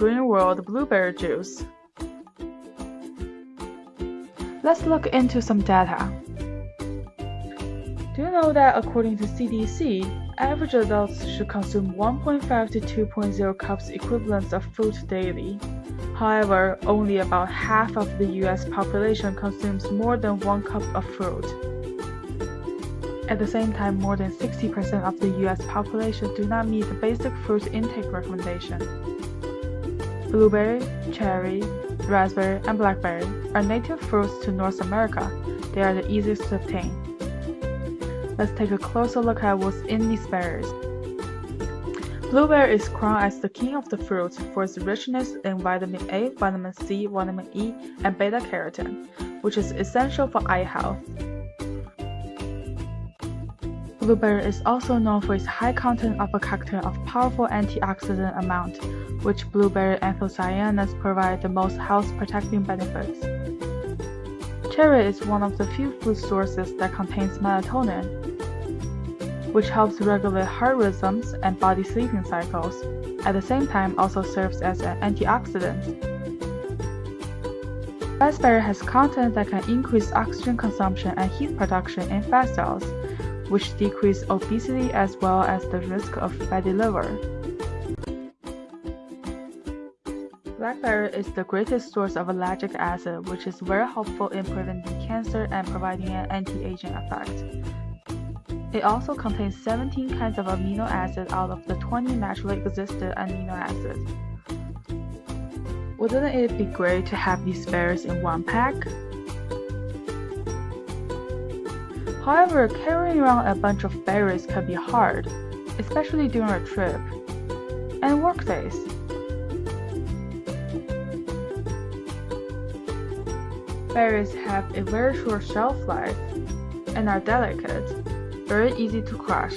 World Blueberry Juice. Let's look into some data. Do you know that according to CDC, average adults should consume 1.5 to 2.0 cups equivalents of fruit daily? However, only about half of the US population consumes more than one cup of fruit. At the same time, more than 60% of the US population do not meet the basic fruit intake recommendation. Blueberry, cherry, raspberry, and blackberry are native fruits to North America. They are the easiest to obtain. Let's take a closer look at what's in these berries. Blueberry is crowned as the king of the fruits for its richness in vitamin A, vitamin C, vitamin E, and beta carotene, which is essential for eye health. Blueberry is also known for its high content of a cocktail of powerful antioxidant amount, which blueberry anthocyanins provide the most health-protecting benefits. Cherry is one of the few food sources that contains melatonin, which helps regulate heart rhythms and body sleeping cycles. At the same time, also serves as an antioxidant. Raspberry has content that can increase oxygen consumption and heat production in fat cells, which decrease obesity as well as the risk of fatty liver. Blackberry is the greatest source of ellagic acid, which is very helpful in preventing cancer and providing an anti-aging effect. It also contains 17 kinds of amino acids out of the 20 naturally existing amino acids. Wouldn't it be great to have these berries in one pack? However, carrying around a bunch of berries can be hard, especially during a trip and work days. Berries have a very short shelf life and are delicate, very easy to crush.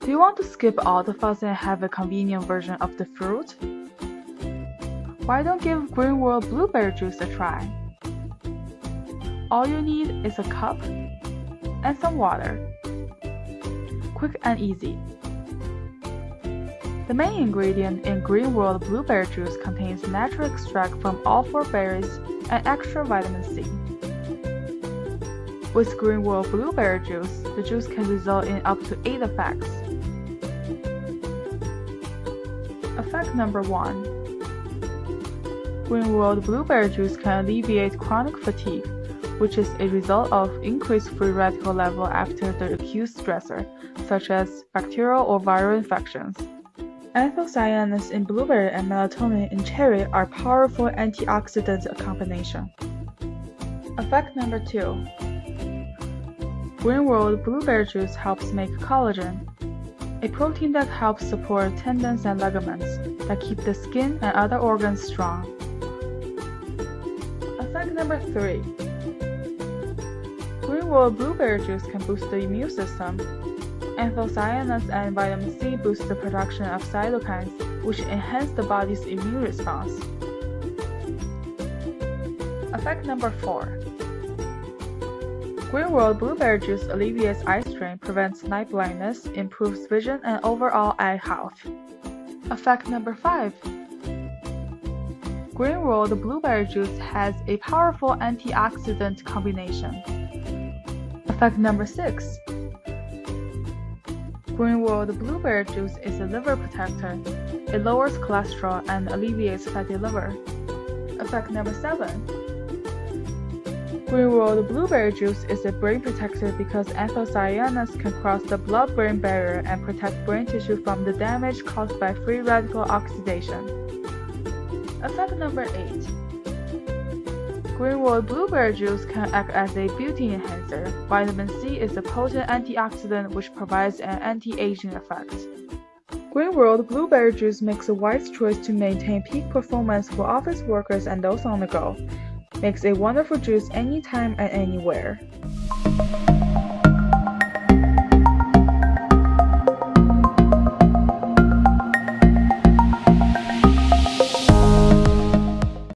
Do you want to skip all the fuss and have a convenient version of the fruit? Why don't give Green World Blueberry Juice a try? All you need is a cup and some water. Quick and easy. The main ingredient in Green World Blueberry Juice contains natural extract from all four berries and extra vitamin C. With Green World Blueberry Juice, the juice can result in up to 8 effects. Effect number 1. Green World Blueberry Juice can alleviate chronic fatigue, which is a result of increased free radical level after the acute stressor, such as bacterial or viral infections. Anthocyanins in blueberry and melatonin in cherry are powerful antioxidant combination. Effect number 2. Green World Blueberry Juice helps make collagen, a protein that helps support tendons and ligaments that keep the skin and other organs strong. Effect number 3. Green World Blueberry Juice can boost the immune system Anthocyanins and vitamin C boost the production of cytokines, which enhance the body's immune response. Effect number 4. Green World Blueberry Juice alleviates eye strain, prevents night blindness, improves vision, and overall eye health. Effect number 5. Green World Blueberry Juice has a powerful antioxidant combination. Effect number 6. Green World Blueberry Juice is a liver protector. It lowers cholesterol and alleviates fatty liver. Effect number 7. Green World Blueberry Juice is a brain protector because anthocyanins can cross the blood-brain barrier and protect brain tissue from the damage caused by free radical oxidation. Effect number 8. Green World Blueberry Juice can act as a beauty enhancer. Vitamin C is a potent antioxidant which provides an anti-aging effect. Green World Blueberry Juice makes a wise choice to maintain peak performance for office workers and those on the go. Makes a wonderful juice anytime and anywhere.